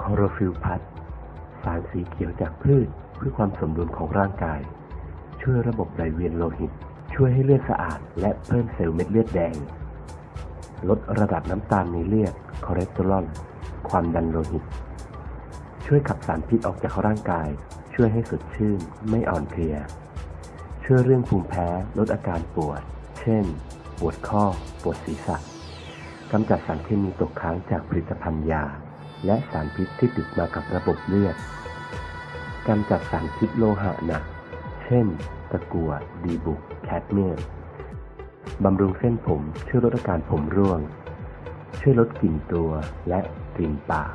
คลอโรฟิลล์พลัสสารสีเขียวจากพืชเพื่อความสมดุลของร่างกาย ช่วยระบบไหลเวียนโลหิต ช่วยให้เลือดสะอาด และเพิ่มเซลล์เม็ดเลือดแดง ลดระดับน้ำตาลในเลือดคอเลสเตอรอลความดันโลหิต ช่วยขับสารพิษออกจากร่างกาย ช่วยให้สดชื่น ไม่อ่อนเพลีย ช่วยเรื่องภูมิแพ้ลดอาการปวด เช่น ปวดข้อ ปวดศีรษะกำจัดสารเคมีตกค้างจากผลิตภัณฑ์ยา และสารพิษที่ติดมากับระบบเลือดกำจัดสารพิษโลหะหนัก เช่น ตะกั่วดีบุก แคดเมียมบำรุงเส้นผมช่วยลดอาการผมร่วง ช่วยลดกลิ่นตัวและกลิ่นปาก